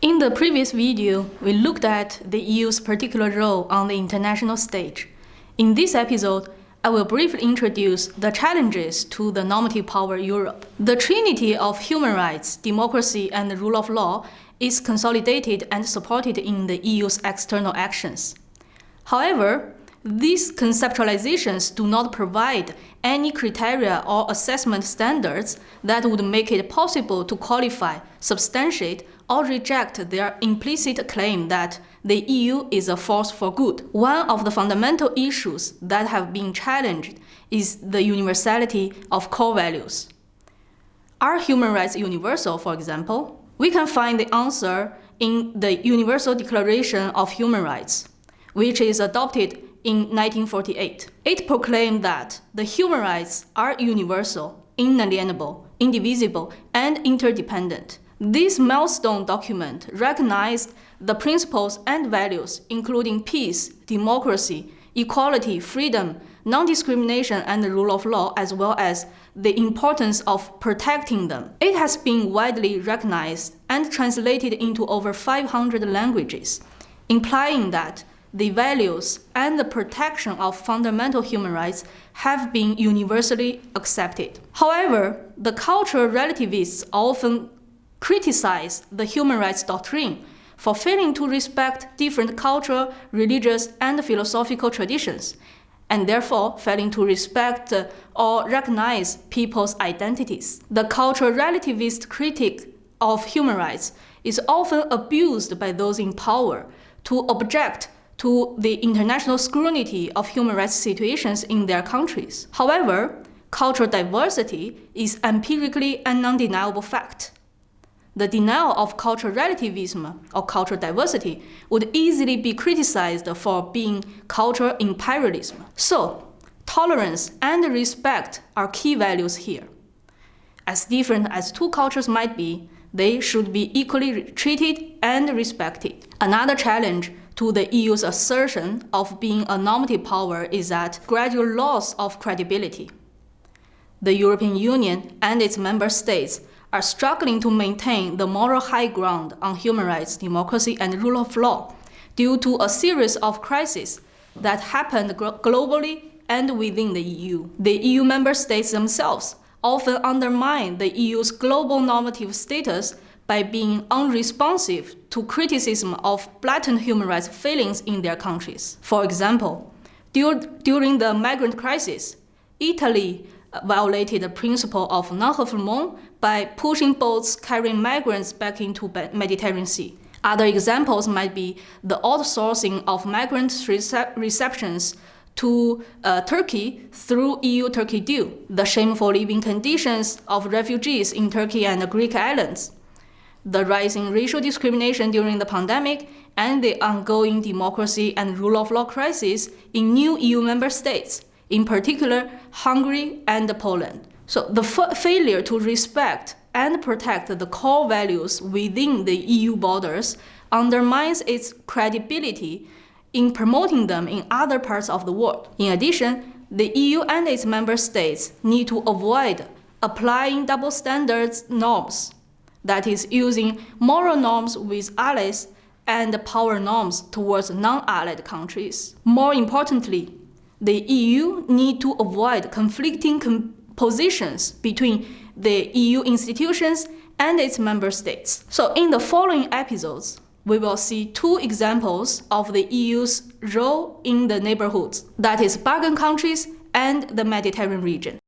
In the previous video, we looked at the EU's particular role on the international stage. In this episode, I will briefly introduce the challenges to the normative power Europe. The trinity of human rights, democracy, and the rule of law is consolidated and supported in the EU's external actions. However, these conceptualizations do not provide any criteria or assessment standards that would make it possible to qualify, substantiate, or reject their implicit claim that the EU is a force for good. One of the fundamental issues that have been challenged is the universality of core values. Are human rights universal, for example? We can find the answer in the Universal Declaration of Human Rights, which is adopted in 1948. It proclaimed that the human rights are universal, inalienable, indivisible, and interdependent. This milestone document recognized the principles and values including peace, democracy, equality, freedom, non-discrimination, and the rule of law, as well as the importance of protecting them. It has been widely recognized and translated into over 500 languages, implying that the values and the protection of fundamental human rights have been universally accepted. However, the cultural relativists often criticize the human rights doctrine for failing to respect different cultural, religious, and philosophical traditions, and therefore failing to respect or recognize people's identities. The cultural relativist critique of human rights is often abused by those in power to object to the international scrutiny of human rights situations in their countries. However, cultural diversity is empirically an undeniable fact. The denial of cultural relativism or cultural diversity would easily be criticized for being cultural imperialism. So, tolerance and respect are key values here. As different as two cultures might be, they should be equally treated and respected. Another challenge to the EU's assertion of being a normative power is that gradual loss of credibility. The European Union and its member states are struggling to maintain the moral high ground on human rights, democracy, and rule of law due to a series of crises that happened globally and within the EU. The EU member states themselves often undermine the EU's global normative status by being unresponsive to criticism of blatant human rights failings in their countries. For example, dur during the migrant crisis, Italy violated the principle of non-refoulement by pushing boats carrying migrants back into the Mediterranean Sea. Other examples might be the outsourcing of migrant recep receptions to uh, Turkey through EU-Turkey deal, the shameful living conditions of refugees in Turkey and the Greek islands, the rising racial discrimination during the pandemic, and the ongoing democracy and rule of law crisis in new EU member states, in particular Hungary and Poland. So the failure to respect and protect the core values within the EU borders undermines its credibility in promoting them in other parts of the world. In addition, the EU and its member states need to avoid applying double standards norms that is using moral norms with allies and power norms towards non-allied countries. More importantly, the EU need to avoid conflicting positions between the EU institutions and its member states. So in the following episodes, we will see two examples of the EU's role in the neighborhoods, that is Balkan countries and the Mediterranean region.